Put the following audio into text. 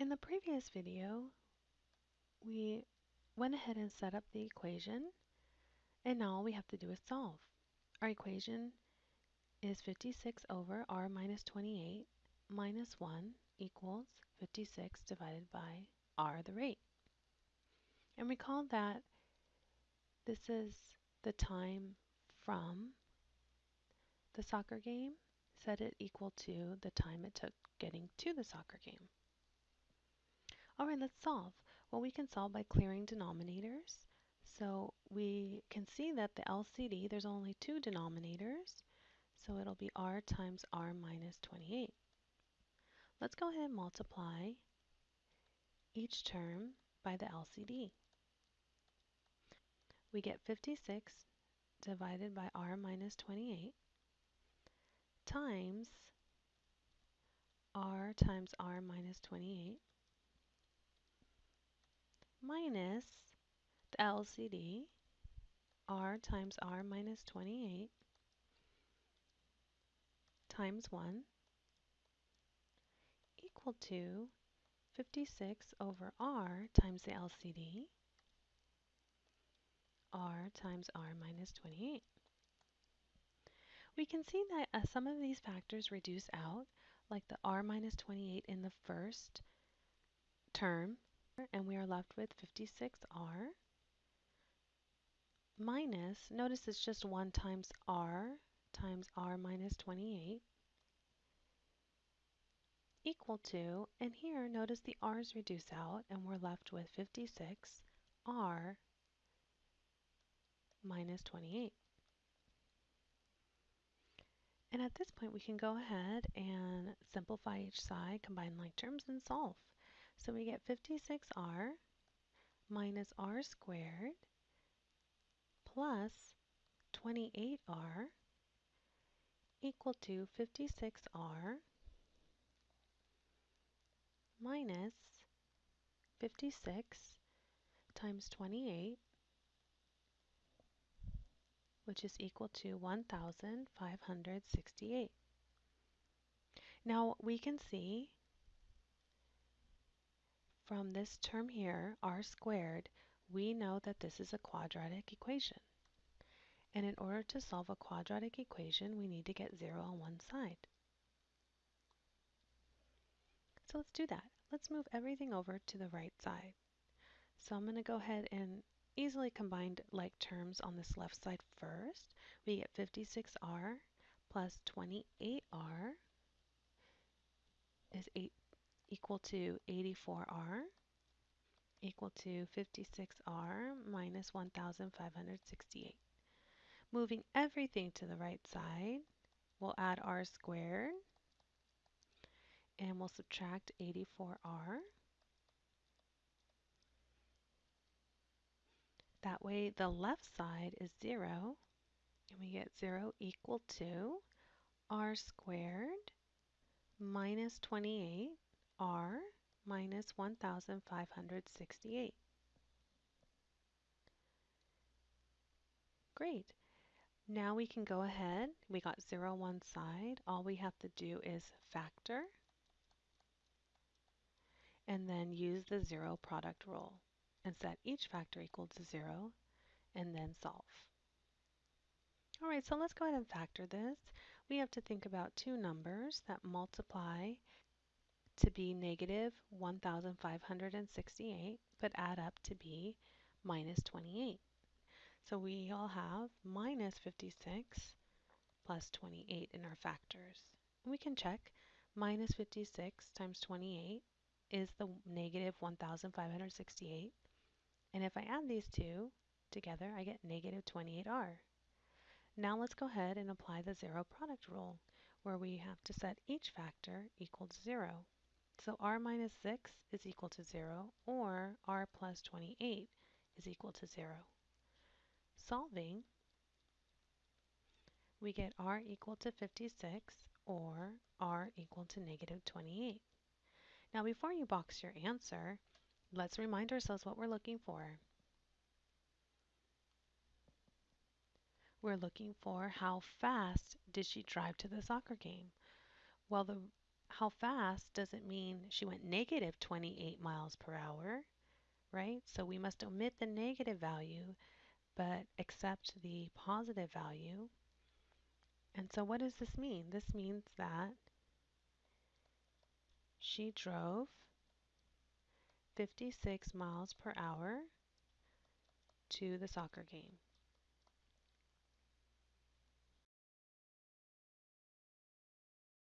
In the previous video, we went ahead and set up the equation, and now all we have to do is solve. Our equation is 56 over r minus 28 minus 1 equals 56 divided by r, the rate. And recall that this is the time from the soccer game. Set it equal to the time it took getting to the soccer game. All right, let's solve. Well, we can solve by clearing denominators. So we can see that the LCD, there's only two denominators. So it'll be r times r minus 28. Let's go ahead and multiply each term by the LCD. We get 56 divided by r minus 28 times r times r minus 28 minus the LCD, r times r minus 28 times 1 equal to 56 over r times the LCD, r times r minus 28. We can see that uh, some of these factors reduce out, like the r minus 28 in the first term and we are left with 56r minus, notice it's just 1 times r times r minus 28 equal to, and here notice the r's reduce out and we're left with 56r minus 28. And at this point we can go ahead and simplify each side, combine like terms, and solve. So we get 56r minus r squared plus 28r equal to 56r minus 56 times 28 which is equal to 1,568. Now we can see from this term here, r squared, we know that this is a quadratic equation. And in order to solve a quadratic equation, we need to get 0 on one side. So let's do that. Let's move everything over to the right side. So I'm going to go ahead and easily combine like terms on this left side first. We get 56r plus 28r is 8 equal to 84r equal to 56r minus 1568. Moving everything to the right side, we'll add r squared and we'll subtract 84r. That way the left side is 0 and we get 0 equal to r squared minus 28 r minus 1,568. Great. Now we can go ahead. We got 0 one side. All we have to do is factor and then use the zero product rule and set each factor equal to 0 and then solve. Alright, so let's go ahead and factor this. We have to think about two numbers that multiply to be negative 1,568, but add up to be minus 28. So we all have minus 56 plus 28 in our factors. And We can check minus 56 times 28 is the negative 1,568. And if I add these two together, I get negative 28r. Now let's go ahead and apply the zero product rule, where we have to set each factor equal to 0. So r minus 6 is equal to 0, or r plus 28 is equal to 0. Solving, we get r equal to 56, or r equal to negative 28. Now before you box your answer, let's remind ourselves what we're looking for. We're looking for how fast did she drive to the soccer game? Well, the how fast doesn't mean she went negative 28 miles per hour, right? So we must omit the negative value but accept the positive value. And so what does this mean? This means that she drove 56 miles per hour to the soccer game.